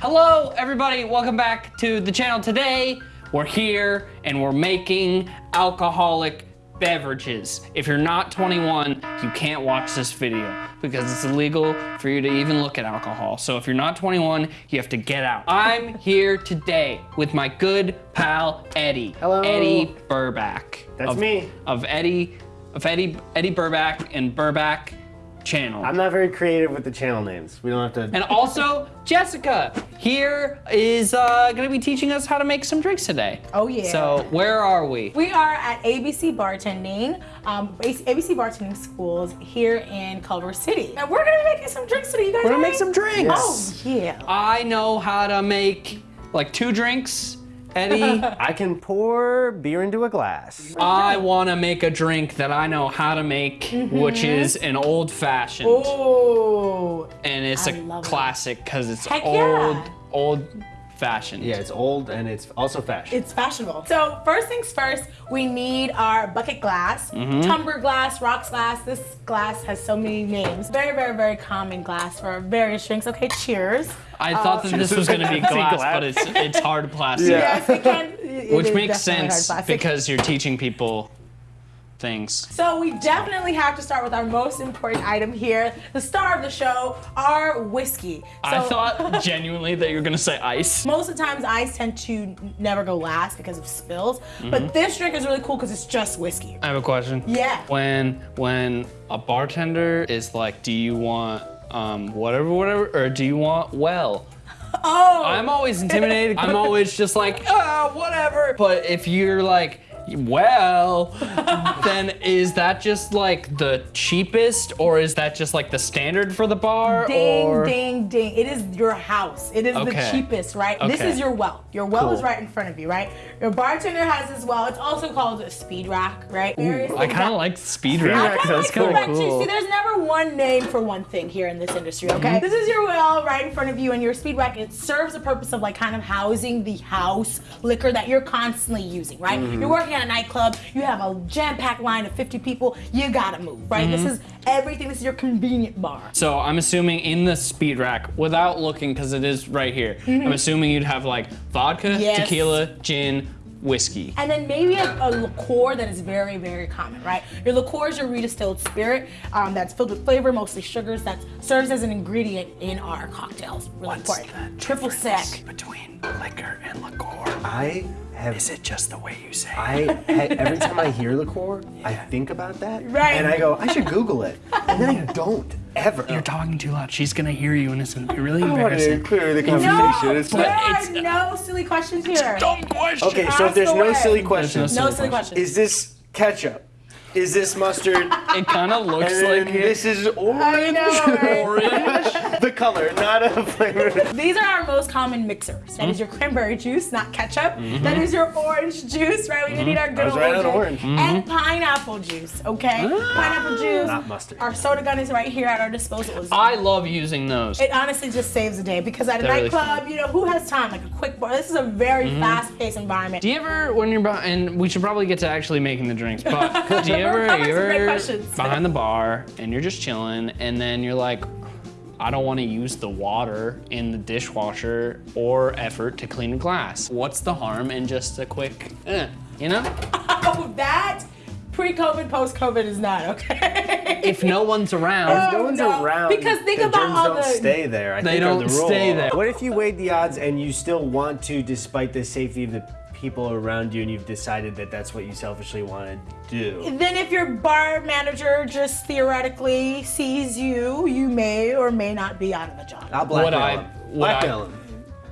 Hello, everybody. Welcome back to the channel. Today, we're here and we're making alcoholic beverages. If you're not 21, you can't watch this video because it's illegal for you to even look at alcohol. So if you're not 21, you have to get out. I'm here today with my good pal, Eddie. Hello. Eddie Burback. That's of, me. Of Eddie, of Eddie, Eddie Burback and Burback channel. I'm not very creative with the channel names. We don't have to. And also, Jessica here is uh, gonna be teaching us how to make some drinks today. Oh, yeah. So where are we? We are at ABC Bartending, um, ABC Bartending Schools here in Culver City. And we're gonna be making some drinks today. You guys We're gonna ready? make some drinks. Oh, yeah. I know how to make like two drinks. Eddie, I can pour beer into a glass. I wanna make a drink that I know how to make, Mm-hmm. which is an old fashioned. Oh, And it's I a classic because it's Heck old, yeah. old fashioned. Yeah, it's old and it's also fashion. it's fashionable. So first things first, we need our bucket glass, Mm-hmm. tumbler glass, rocks glass. This glass has so many names. Very, very, very common glass for various drinks. Okay, cheers. I thought that this was gonna be glass, glass. but it's it's hard plastic. Yeah. Yes, it can. it Which makes sense because you're teaching people things. So we definitely have to start with our most important item here, the star of the show, our whiskey. So I thought genuinely that you were gonna say ice. most of the times ice tend to never go last because of spills, Mm-hmm. but this drink is really cool because it's just whiskey. I have a question. Yeah. When when a bartender is like, do you want um, whatever, whatever, or do you want well? Oh, I'm always intimidated. I'm always just like, ah, whatever. But if you're like, well, then is that just like the cheapest, or is that just like the standard for the bar? ding, or ding, ding. It is your house. It is Okay. the cheapest, right? This is your well. Your well is right in front of you, right? Your bartender has his well. It's also called a speed rack, right? Various I kind of like speed Speed rack. rack I kinda That's like kinda feedback too. cool. See, there's never one name for one thing here in this industry, okay? Mm-hmm. This is your well right in front of you, and your speed rack, it serves the purpose of like kind of housing the house liquor that you're constantly using, right? Mm-hmm. You're working at a nightclub, you have a jam-packed line of 50 people, you gotta move, right? This is everything, this is your convenient bar. So I'm assuming in the speed rack, without looking, because it is right here, I'm assuming you'd have like vodka, Mm-hmm. Yes. tequila, gin, whiskey. And then maybe a, a liqueur that is very, very common, right? Your liqueur is your redistilled spirit um, that's filled with flavor, mostly sugars, that serves as an ingredient in our cocktails. Really important. Triple sec. between liquor and liqueur? I have. it just the way you say? I ha- every time I hear liqueur, I think about that, Right. and I go, I should Google it, and then I don't ever. You're talking too loud. She's gonna hear you, and it's gonna be really I embarrassing. clear the No, conversation. It's there not- it's- are no silly questions here. Dumb question. Okay, so if Ask there's no silly questions, No silly questions. is this ketchup? Is this mustard? It kind of looks and like it. this is I orange. know, right? orange. The color, not a flavor. These are our most common mixers. That is your cranberry juice, not ketchup. Mm-hmm. That is your orange juice, right? We need mm-hmm. our good I was old right orange. orange. And mm-hmm. pineapple juice, okay? Ah. Pineapple juice. Not mustard. Our soda gun is right here at our disposal. I love using those. It honestly just saves the day because at a They're really nightclub, you know, who has time? Like a quick bar. This is a very fast-paced environment. Do you ever, when you're, beh- and we should probably get to actually making the drinks, but do you ever, you some ever behind the bar and you're just chilling, and then you're like, I don't want to use the water in the dishwasher or effort to clean a glass. What's the harm in just a quick, eh, you know? Oh, that pre-COVID, post-COVID is not okay. If no one's around, no one's no. around. Because think the about germs all don't the- stay there. I They think don't the stay there. What if you weighed the odds and you still want to, despite the safety of the people around you, and you've decided that that's what you selfishly want to do? then if your bar manager just theoretically sees you, you may or may not be out of a job. I'll blackmail I- him. Blackmail I- him.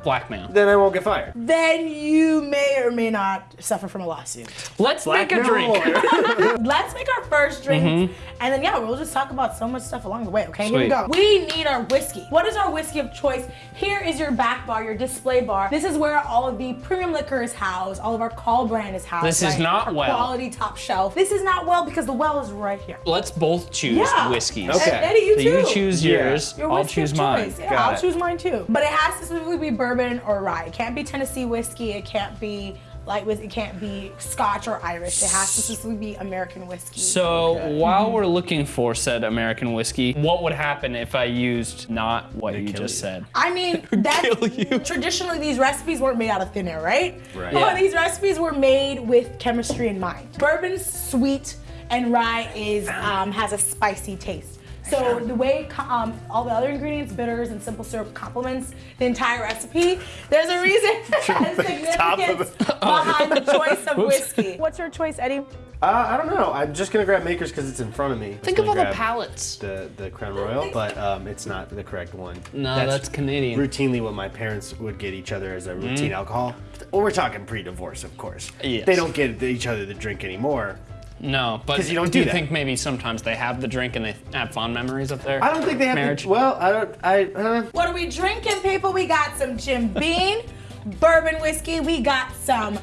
Blackmail. Then I won't get fired. Then you may or may not suffer from a lawsuit. Let's make a drink. Let's make our first drink, mm-hmm. and then yeah, we'll just talk about so much stuff along the way. Okay, here we go. We need our whiskey. What is our whiskey of choice? Here is your back bar, your display bar. This is where all of the premium liquor is housed. All of our call brand is housed. This is right? not Our well. Quality top shelf. This is not well because the well is right here. Let's both choose Yeah. whiskeys. Okay. And Eddie, you So too. you choose Yeah. yours, Your I'll choose mine. Yeah, Got I'll it. choose mine too. But it has to specifically be bourbon or rye. It can't be Tennessee whiskey. It can't be light whiskey. It can't be Scotch or Irish. It has to specifically be American whiskey. So Okay. while we're looking for said American whiskey, what would happen if I used not what you just you. said? I mean, that's kill you. traditionally these recipes weren't made out of thin air, right? Right. But Yeah. these recipes were made with chemistry in mind. Bourbon's sweet and rye is um, has a spicy taste. So the way um, all the other ingredients, bitters and simple syrup complements the entire recipe, there's a reason and Top of significance behind the choice of whiskey. What's your choice, Eddie? Uh, I don't know. I'm just gonna grab Makers because it's in front of me. Think of all the palettes. The the Crown Royal, but um, it's not the correct one. No, that's Canadian. Routinely, what my parents would get each other as a routine alcohol. Well, we're talking pre-divorce, of course. Yes. They don't get each other the drink anymore. No, but you don't do do you that. think maybe sometimes they have the drink and they have fond memories of their I don't think they have. marriage? The, well, I don't. I. Uh, What are we drinking, people? We got some Jim Beam bourbon whiskey. We got some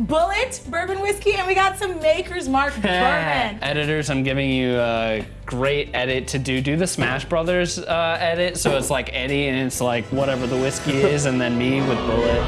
Bulleit bourbon whiskey, and we got some Maker's Mark bourbon. Editors, I'm giving you a great edit to do. Do the Smash Brothers uh, edit, so it's like Eddie and it's like whatever the whiskey is, and then me with Bulleit.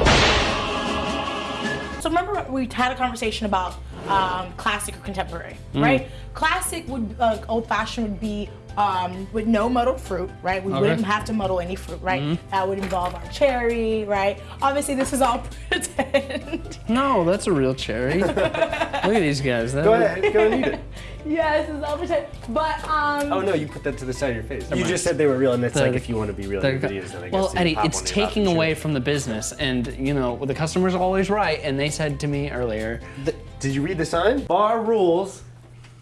So remember we had a conversation about um, classic or contemporary, Mm. right? Classic would uh, old fashioned would be um, with no muddled fruit, right? We Okay. wouldn't have to muddle any fruit, right? Mm-hmm. That would involve our cherry, right? Obviously, this is all pretend. No, that's a real cherry. Look at these guys. That go ahead. Go and eat it. yes, it's all pretend. But um, Oh no, you put that to the side of your face. You mind. just said they were real, and that's The- like if you want to be real in your videos, then I guess well, Eddie, pop it's one in your mouth taking away from the business, and you know the customer's always right. And they said to me earlier, The- did you read the sign? Bar rules.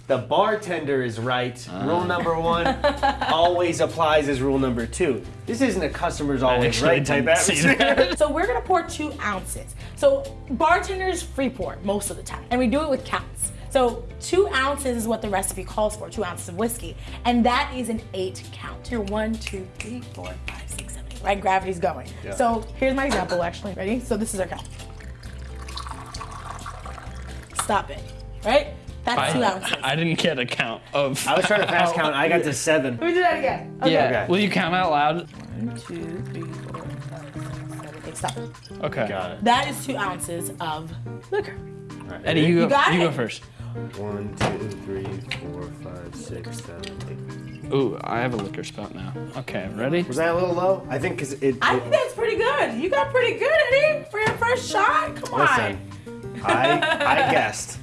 The bartender is right. Ah. Rule number one always applies as rule number two. This isn't a customer's always right type didn't atmosphere. So we're gonna pour two ounces. So bartenders free pour most of the time, and we do it with counts. So two ounces is what the recipe calls for, two ounces of whiskey, and that is an eight count. Here, one, two, three, four, five, six, seven, eight. Right, gravity's going. Yeah. So here's my example. Actually, ready? So this is our count. Stop it. Right? That's two ounces. I, I didn't get a count of. I was trying to fast count. I got to seven. Let me do that again. Okay. yeah. Okay. Will you count out loud? One, two, three, four, five, six, seven, eight. Stop. Okay. Got it. That is two ounces of liquor. All right, Eddie, you go. You got you it. go first. One, two, three, four, five, six, seven, eight. Ooh, I have a liquor spout now. Okay, ready? Was that a little low? I think because it. I think that's pretty good. You got pretty good, Eddie, for your first shot. Come on. listen, I I guessed.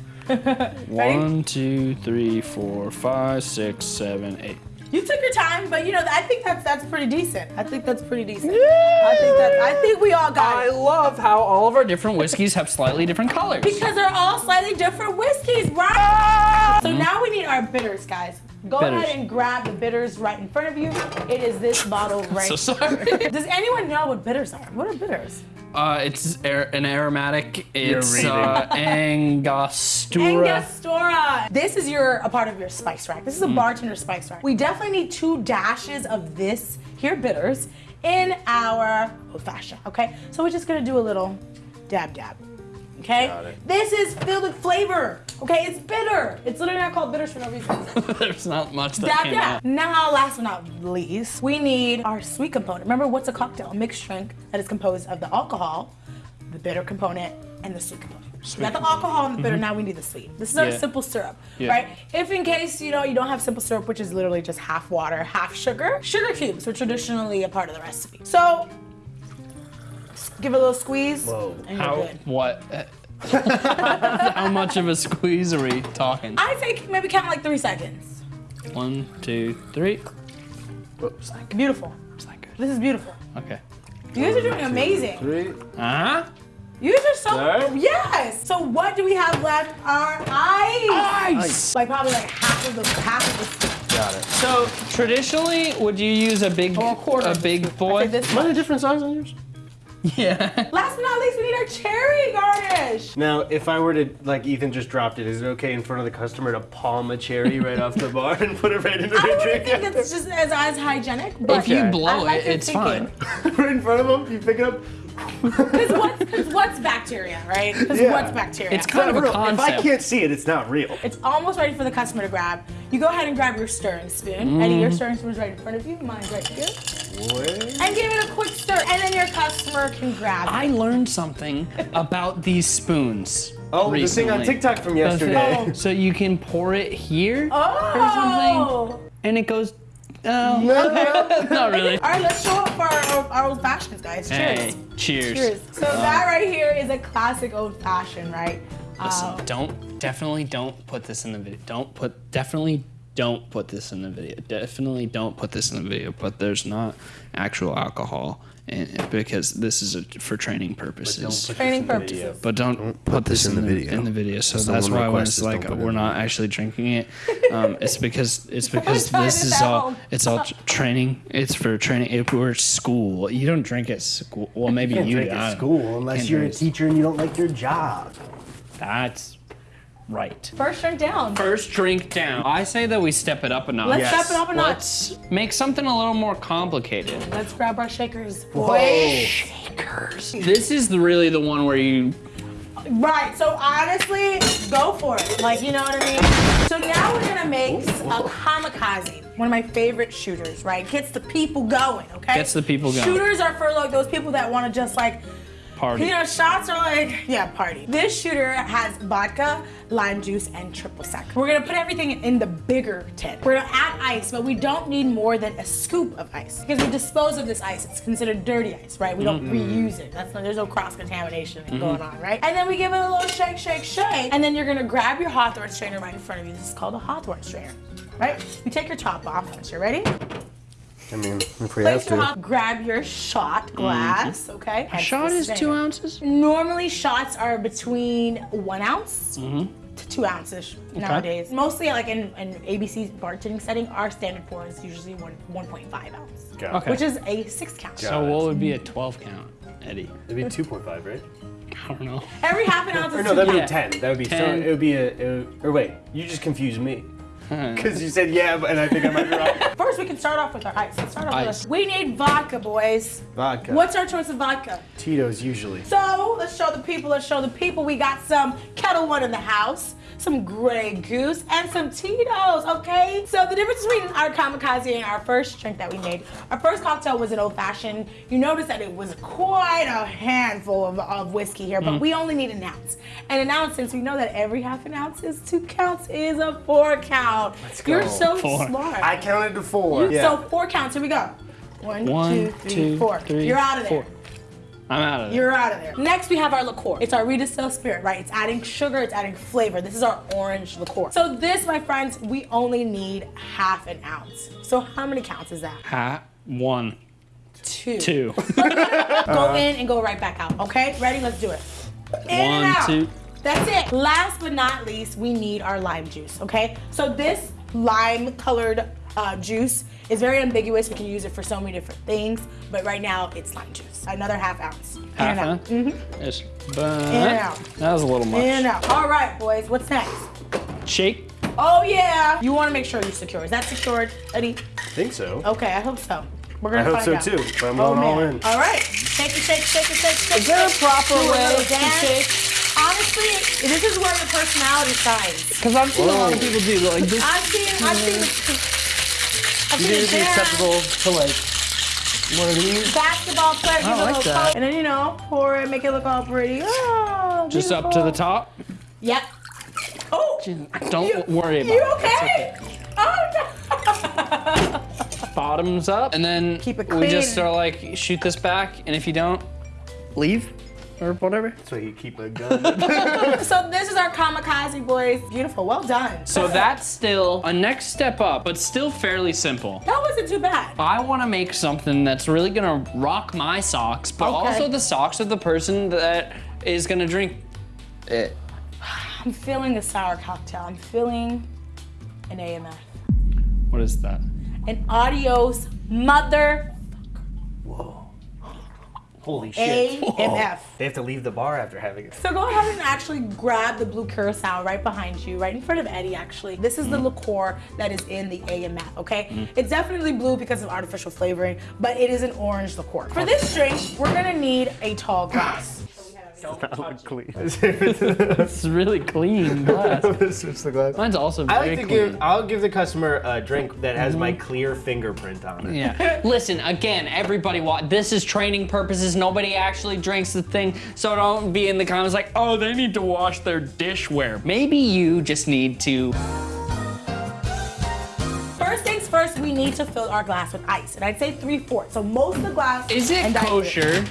One, two, three, four, five, six, seven, eight. You took your time, but you know I think that's that's pretty decent. I think that's pretty decent. I think that I think we all got I it. I love how all of our different whiskeys have slightly different colors. Because they're all slightly different whiskeys, right? Ah! So now we need our bitters, guys. Go Bitters. ahead and grab the bitters right in front of you. It is this bottle right so sorry. Does anyone know what bitters are? What are bitters? Uh, it's ar- an aromatic. It's uh, Angostura. Angostura. This is your a part of your spice rack. This is a bartender spice rack. We definitely need two dashes of this here bitters in our old fashioned. Okay, so we're just gonna do a little dab dab. Okay, this is filled with flavor. Okay, it's bitter. It's literally not called bitters for no reason. There's not much that dab came dab. out. Now, last but not least, we need our sweet component. Remember, what's a cocktail? A mixed drink that is composed of the alcohol, the bitter component, and the sweet component. we got the alcohol and the bitter. Mm-hmm. Now we need the sweet. This is our. Yeah. simple syrup, Yeah. right? If in case you know you don't have simple syrup, which is literally just half water, half sugar, sugar cubes are traditionally a part of the recipe. So give it a little squeeze, Whoa. and you're How? good. What? How much of a squeeze are we talking? I think maybe count like three seconds. One, two, three. Whoops. Beautiful. It's not good. This is beautiful. Okay. You guys are doing amazing. Three. Uh huh. You guys are so Alright. yes. So what do we have left? Our ice. Ice. Like probably like half of the half of the Got it. So traditionally, would you use a big, or a quarter. a big scoop. boy? I think this Am I a much. different size on yours? Yeah. Last but not least, we need our cherry garnish. Now, if I were to, like Ethan just dropped it, is it okay in front of the customer to palm a cherry right off the bar and put it right into I their don't drink? think it's just as, as hygienic, but If you blow like it, it's thinking. fine. right in front of them, you pick it up. Because what's, 'cause what's bacteria, right? Because Yeah. what's bacteria? It's kind of a Real, if I can't see it, it's not real. It's almost ready for the customer to grab. You go ahead and grab your stirring spoon. Mm-hmm. Eddie, your stirring spoon is right in front of you. Mine's right here. And give it a quick stir, and then your customer can grab it. I learned something about these spoons. Oh, the thing on. TikTok from The thing- yesterday. So you can pour it here oh! and it goes. Oh, not really. All right, let's show up for our, our old fashions, guys. Cheers. Hey, cheers. Cheers. So that right here is a classic old fashioned, right? Listen, Uh, don't definitely don't put this in the video. Don't put definitely don't put this in the video. Definitely don't put this in the video. But there's not actual alcohol in it because this is a, for training purposes. training purposes. But don't, put, this in the video. In the video, so the that's why when request it's like don't put it we're in not actually drinking it, um, it's because it's because this is all home. it's all training. It's for training. If we're at school, you don't drink at school. Well, maybe You can't you drink do. At school unless you're a teacher and you don't like your job. That's right. First drink down. First drink down. I say that we step it up a notch. Let's Yes. step it up a notch. Let's make something a little more complicated. Let's grab our shakers. Whoa. Shakers. This is really the one where you. Right, so honestly, go for it. Like, you know what I mean? So now we're gonna make a kamikaze. One of my favorite shooters, right? Gets the people going, okay? Gets the people going. Shooters are for like those people that wanna just like, Party. you know, shots are like, yeah, party. This shooter has vodka, lime juice, and triple sec. We're gonna put everything in the bigger tin. We're gonna add ice, but we don't need more than a scoop of ice. Because we dispose of this ice, it's considered dirty ice, right? We don't reuse it. That's not, there's no cross-contamination mm-hmm. going on, right? And then we give it a little shake, shake, shake. And then you're gonna grab your Hawthorne strainer right in front of you. This is called a Hawthorne strainer, right? You take your top off once you're ready. I mean, if we Place have to. hot, grab your shot glass, okay? A shot is two ounces. Normally, shots are between one ounce Mm-hmm. to two ounces nowadays. Mostly, like in an ABC bartending setting, our standard pour is usually one 1.5 ounce, Got Okay. which is a six count. So what would be a 12 count, Eddie? It'd be 2.5, right? I don't know. Every half an ounce Or no, two that'd be counts. 10. That would be so. It would be a. It would, or wait, you just confused me. Because you said yeah, and I think I might be wrong. First, we can start off with our ice. Let's start off Ice. with. We need vodka, boys. Vodka. What's our choice of vodka? Tito's usually. So let's show the people. Let's show the people. We got some Ketel One in the house, some Grey Goose, and some Tito's. Okay. So the difference between our kamikaze and our first drink that we made, our first cocktail was an old fashioned. You notice that it was quite a handful of, of whiskey here, but mm. we only need an ounce. And an ounce, since we know that every half an ounce is two counts, is a four count. Let's go. You're so Four. smart. I counted to four. Yeah. So four counts. Here we go. One, One, two, three, two, four. three, You're out of there. four. I'm out of there. You're out of there. Next, we have our liqueur. It's our redistilled spirit, right? It's adding sugar, it's adding flavor. This is our orange liqueur. So this, my friends, we only need half an ounce. So how many counts is that? Ha, one, Two. two. Go in and go right back out. Okay? Ready? Let's do it. In and One, out. two. That's it. Last but not least, we need our lime juice. Okay? So this lime colored uh, juice is very ambiguous. We can use it for so many different things, but right now it's lime juice. Another half ounce. In Half and out. ounce? Mhm. Yes. But In and out. that was a little much. In and out. All right, boys. What's next? Shake. Oh yeah. You want to make sure you're secure. Is that secured, Eddie? I think so. Okay, I hope so. We're gonna I hope so out. too. But I'm Oh going all in. All right. Shake it, shake, shake it, shake it, shake Is there a proper way to dance. shake? Honestly, this is where your personality shines. Because I've seen a lot of people do like this. I've seen, I've seen the, I've You seen think it'd be acceptable to like one of these? Basketball player, I like that. coat, and then you know, pour it, make it look all pretty. Oh, Just up to the top. Yep. Oh, Don't you, worry about it. you it. okay? Oh no. Bottoms up, and then Keep it we just clean. sort of like shoot this back, and if you don't, leave or whatever. So you keep a gun. So this is our kamikaze boys. Beautiful, well done. So that's still a next step up, but still fairly simple. that wasn't too bad. I want to make something that's really gonna rock my socks, but Okay. also the socks of the person that is gonna drink it. I'm feeling a sour cocktail. I'm feeling an AMF. What is that? An adios mother Whoa. Holy shit. AMF. They have to leave the bar after having it. So go ahead and actually grab the blue curacao right behind you, right in front of Eddie actually. This is the mm-hmm. liqueur that is in the AMF, okay? Mm-hmm. It's definitely blue because of artificial flavoring, but it is an orange liqueur. For this drink, we're gonna need a tall glass. Don't touch it. It's really clean glass. Switch the glass. Mine's also I like to clean. give. I'll give the customer a drink that has my mm-hmm. clear fingerprint on it. Yeah. Listen, again, everybody, wa- this is training purposes. Nobody actually drinks the thing, so don't be in the comments like, oh, they need to wash their dishware. Maybe you just need to. First things first, we need to fill our glass with ice, and I'd say three fourths. So most of the glass. Is it kosher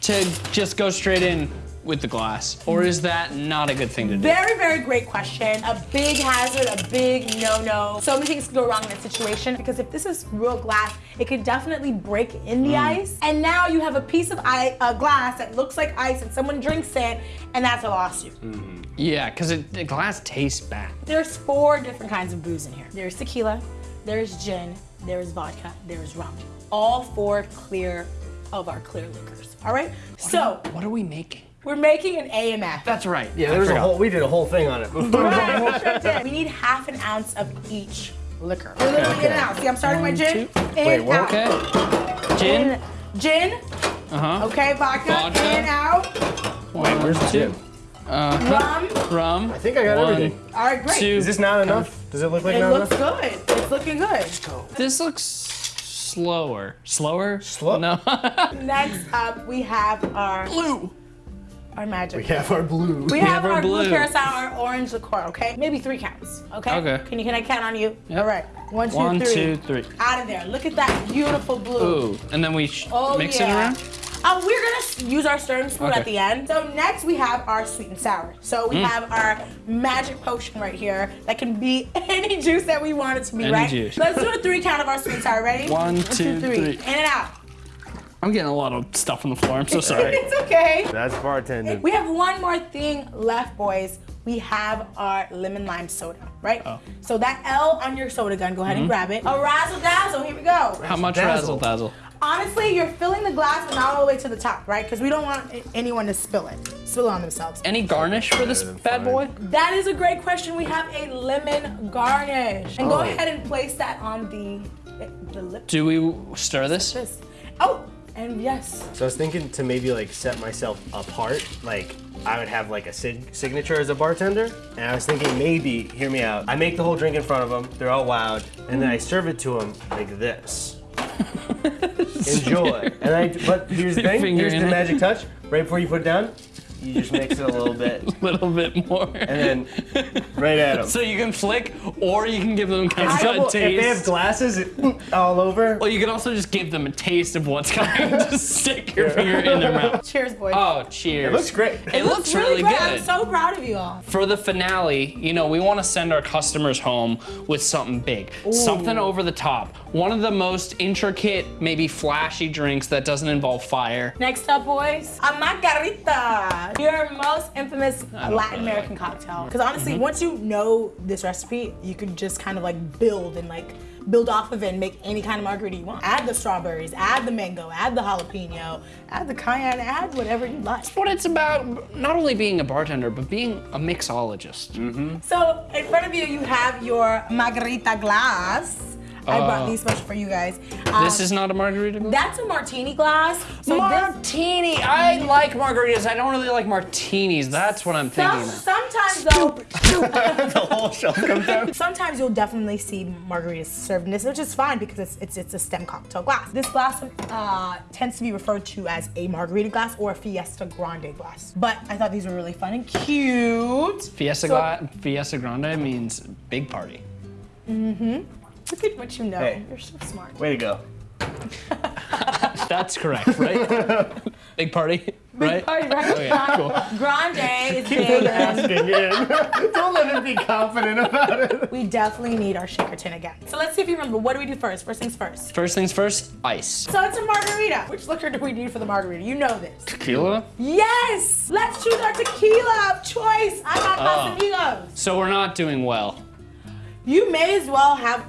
to just go straight in with the glass, or is that not a good thing to do? Very, very great question. A big hazard, a big no-no. So many things can go wrong in this situation because if this is real glass, it could definitely break in the mm. ice. And now you have a piece of ice, a glass that looks like ice, and someone drinks it, and that's a lawsuit. Mm-hmm. Yeah, because the glass tastes bad. There's four different kinds of booze in here. There's tequila, there's gin, there's vodka, there's rum. All four clear of our clear liquors. All right. So What are we making? We're making an AMF. That's right. Yeah, I there was a whole. We did a whole thing on it. Right, we sure did. We need half an ounce of each liquor. We're literally in and out. See, I'm starting my gin. two. In, Wait, what? out. Okay. Gin. In, gin. Uh huh. Okay, vodka. Vodka. In, out. Wait, where's the two? Rum. Rum. I think I got One, everything. All right, great. Two. Is this not enough? Does it look like It not looks good. It's looking good. This looks slower. Slower? Slow- No. Next up, we have our Blue. Our magic. We have our blue. We have have our our blue blue. curacao, our orange liqueur, okay? Maybe three counts, okay? Okay. Can you can I count on you? Yep. All right. One, two, three. One, two, three. Out of there. Look at that beautiful blue. Ooh. And then we sh- Oh, mix yeah. it around? Uh, we're gonna use our stirring spoon Okay. at the end. So next we have our sweet and sour. So Mm. we have our magic potion right here that can be any juice that we want it to be, Any right? juice. Let's do a three count of our sweet and sour. Ready? One, two, three. In and out. I'm getting a lot of stuff on the floor. I'm so sorry. it's okay. That's bartending. We have one more thing left, boys. We have our lemon lime soda, right? Oh. So that L on your soda gun, go ahead and mm-hmm. grab it. A razzle dazzle, here we go. How much Dazzle. razzle dazzle? Honestly, you're filling the glass, but not all the way to the top, right? Because we don't want anyone to spill it, spill it on themselves. Any garnish for this bad fine. boy? That is a great question. We have a lemon garnish. And go Oh. ahead and place that on the, the lip. Do we stir this? This. Oh, and yes. So I was thinking to maybe like set myself apart, like I would have like a sig- signature as a bartender, and I was thinking maybe, hear me out. I make the whole drink in front of them, they're all wowed, and then I serve it to them like this. Enjoy. And I, but here's the thing, here's the magic touch. Right before you put it down, you just mix it a little bit, A little bit more. and then right at them. so you can flick, or you can give them kind of Double- a if they have glasses it, mm, all over, Well, you can also just give them a taste of what's coming. just stick your finger in their mouth. Cheers, boys. Oh, cheers. it looks great. It looks really great. good. I'm so proud of you all. For the finale, you know, we want to send our customers home with something big, something over the top. One of the most intricate, maybe flashy drinks that doesn't involve fire. Next up, boys, a margarita. Your most infamous Latin American cocktail. Because honestly, Mm-hmm. once you know this recipe, you can just kind of like build and like build off of it and make any kind of margarita you want. Add the strawberries, add the mango, add the jalapeno, add the cayenne, add whatever you like. But it's about not only being a bartender, but being a mixologist. So in front of you, you have your margarita glass. I brought Oh. these special for you guys. Um, This is not a margarita glass? that's a martini glass. So this, Martini. I like margaritas. I don't really like martinis. That's what I'm thinking. some, of. sometimes though, the whole shelf comes down. Sometimes you'll definitely see margaritas served in this, which is fine because it's it's, it's a stem cocktail glass. This glass uh, tends to be referred to as a margarita glass or a Fiesta Grande glass. But I thought these were really fun and cute. Fiesta, So- Fiesta Grande means big party. Look at what you know. Hey. You're so smart. Way to go. That's correct, right? big party, right? Party, right? Okay, cool. Grande is big. and Don't let him be confident about it. we definitely need our shaker tin again. So let's see if you remember. What do we do first? First things first. First things first, ice. So it's a margarita. Which liquor do we need for the margarita? You know this. Tequila. Yes! Let's choose our tequila of choice. I got Oh. Ah. Casamigos. So we're not doing well. You may as well have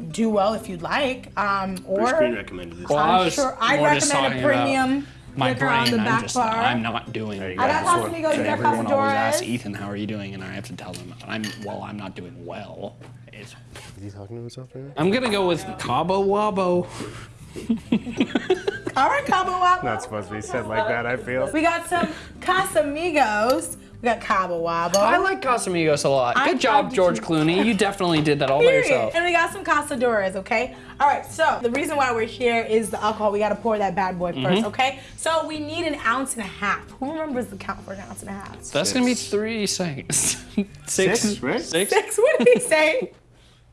do well if you'd like, um, or recommended this. Well, I'm I sure I'd recommend a premium my liquor brain. on the I'm back just bar. I'm not doing you well. go. I got That's what- Casamigos, you got Everyone always asks Ethan, "How are you doing?" And I have to tell them, "I'm well. I'm not doing well." It's, Is he talking to himself right now? I'm gonna go with Cabo Wabo. All right, Cabo Wabo. Not supposed to be said like that, I feel. We got some Casamigos. We got Cabo Wabo. I like Casamigos a lot. I Good job, George to- Clooney. You definitely did that all by yourself. And we got some Cazadores, okay? All right, so the reason why we're here is the alcohol. We got to pour that bad boy Mm-hmm. first, okay? So we need an ounce and a half. Who remembers the count for an ounce and a half? That's gonna be three seconds. Six, Six, right? Six. Six, what did he say?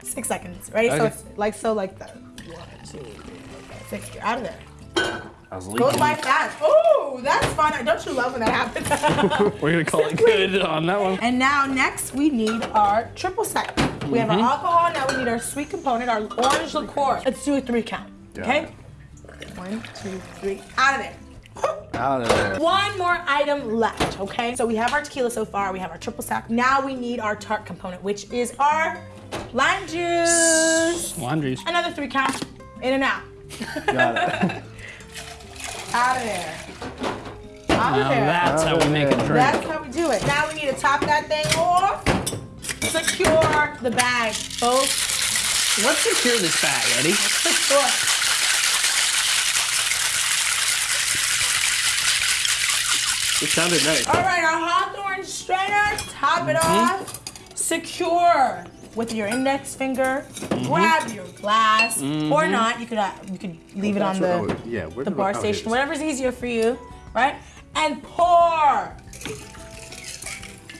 Six seconds. Ready? So it's like so like that. One, two, three, four, five, six. You're out of there. I was Goes by fast. Oh, that's fun. Don't you love when that happens? We're gonna call it good on that one. and now next we need our triple sec. We have our mm-hmm. alcohol. Now we need our sweet component, our orange liqueur. Let's do a three count. Okay. One, two, three. Out of there. Out of there. One more item left, okay? So we have our tequila so far, we have our triple sec. Now we need our tart component, which is our lime juice. Laundries. Another three count, in and out. Got it. Out of there. Out of Now there. that's how we make a drink. That's how we do it. Now we need to top that thing off. Secure the bag, folks. Let's secure this bag, Eddie. Secure. It sounded nice. All right, our Hawthorne strainer, top it Mm-hmm. off. Secure with your index finger. Mm-hmm. Grab your glass, or not. You could uh, you could leave it on the Oh, yeah, the bar station, it is. whatever's easier for you, right? And pour.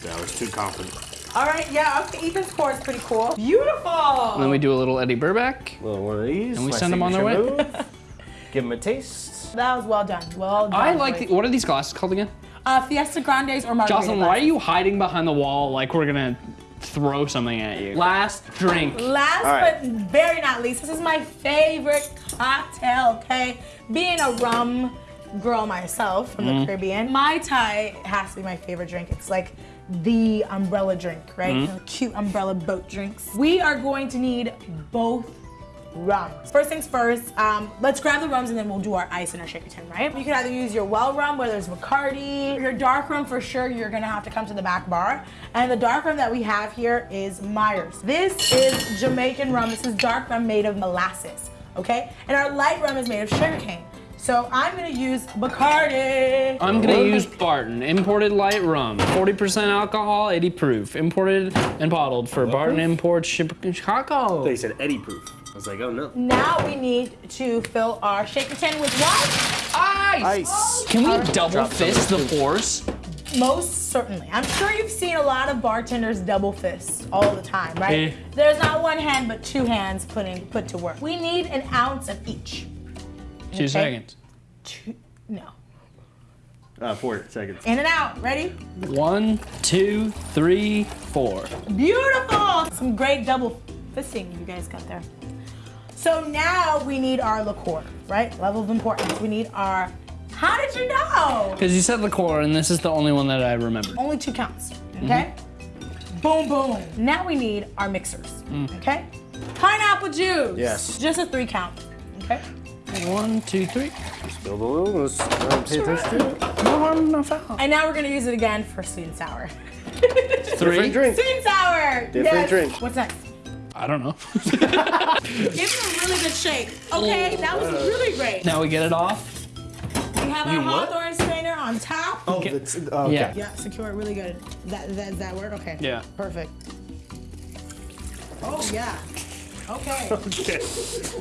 That was too confident. All right, yeah. Okay, Ethan's pour is pretty cool. Beautiful. And then we do a little Eddie Burback. little one of these. And we my them on their way. Give them a taste. that was well done. Well done. I like the, what are these glasses called again? uh, Fiesta Grandes or Margarita. Jocelyn, why are you hiding behind the wall like we're gonna throw something at you? Last drink. Last All right. but very not least, this is my favorite cocktail, okay? Being a rum girl myself from Mm-hmm. the Caribbean, Mai Tai has to be my favorite drink. It's like the umbrella drink, right? Mm-hmm. You know, cute umbrella boat drinks. We are going to need both rums. First things first, um, let's grab the rums and then we'll do our ice and our shaker tin, right? You can either use your well rum, whether it's Bacardi, your dark rum for sure, you're gonna have to come to the back bar. And the dark rum that we have here is Myers. This is Jamaican rum. This is dark rum made of molasses, okay? And our light rum is made of sugarcane. So I'm gonna use Bacardi. I'm gonna use Barton, imported light rum, 40% alcohol, 80 proof, imported and bottled for Barton Imports, Chip- Chicago. They said Eddie proof. I was like, oh no. Now we need to fill our shaker tin with what? Ice. Ice. Can we double fist the pours? Most certainly. I'm sure you've seen a lot of bartenders double fist all the time, right? Eh. There's not one hand but two hands putting put to work. We need an ounce of each. Two seconds. Two, no. Uh, four seconds. In and out. Ready? One, two, three, four. Beautiful. Some great double fisting you guys got there. So now we need our liqueur, right? Level of importance. We need our. How did you know? Because you said liqueur, and this is the only one that I remembered. Only two counts. Okay? Boom, boom. Now we need our mixers. Okay? Pineapple juice. Yes. Just a three count. Okay? One, two, three. Spill the little. Let's uh, pay attention. No harm, no foul. And now we're gonna use it again for sweet and sour. Three. Different drink. Sweet and sour. Different yes. drink. What's next? I don't know. Give it a really good shake. Okay, that was really great. now we get it off. We have our You what? Hawthorne strainer on top. Oh, Okay. that's, oh, okay. Yeah. Yeah, secure it really good. That, that, that work? Okay. Yeah. Perfect. Oh, yeah. Okay.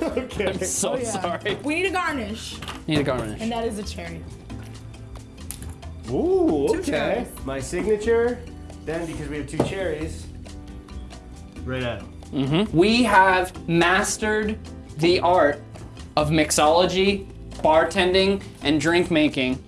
Okay. okay. So Oh, yeah. sorry. We need a garnish, Need a garnish. and that is a cherry. Ooh, okay. My signature. Then, because we have two cherries, right at it. We have mastered the art of mixology, bartending, and drink making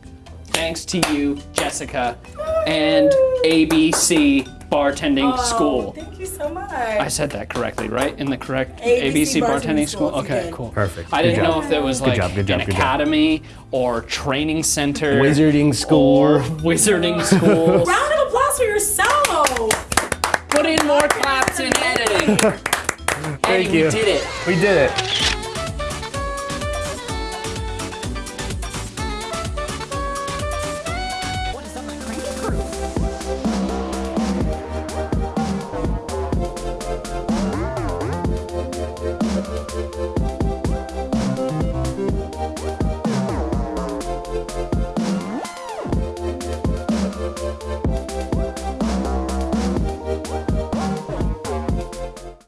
thanks to you, Jessica, and ABC Bartending Oh, School. Thank you so much. I said that correctly, right? In the correct ABC ABC, Bartending Bartending School, School? Okay, cool. Perfect. I Good didn't job. know if there was like job, good job, an good job. academy or training center. Wizarding school. Or wizarding school. Round of applause for yourself. Put in more claps in editing. Thank Eddie, you. we did it. We did it.